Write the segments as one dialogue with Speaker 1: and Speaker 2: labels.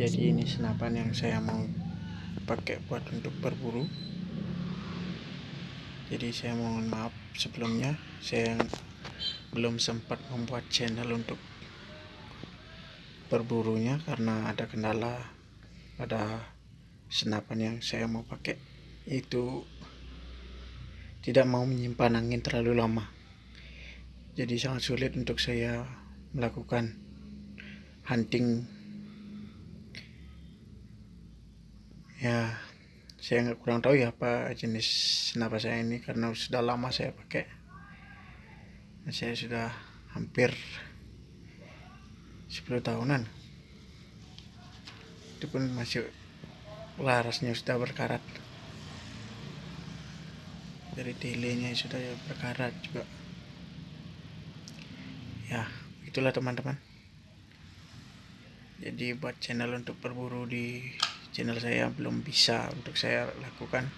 Speaker 1: jadi ini senapan yang saya mau pakai buat untuk berburu. Jadi saya mohon maaf sebelumnya saya belum sempat membuat channel untuk berburunya karena ada kendala pada senapan yang saya mau pakai. Itu tidak mau menyimpan angin terlalu lama. Jadi sangat sulit untuk saya melakukan hunting ya saya nggak kurang tahu ya apa jenis senapan saya ini karena sudah lama saya pakai. Saya sudah hampir 10 tahunan. Itu pun masih larasnya sudah berkarat. Dari telenya sudah berkarat juga. Ya itulah teman-teman. Jadi buat channel untuk berburu di channel saya belum bisa untuk saya lakukan.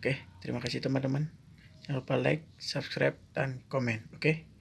Speaker 1: Oke terima kasih teman-teman. Jangan lupa like subscribe dan komen oke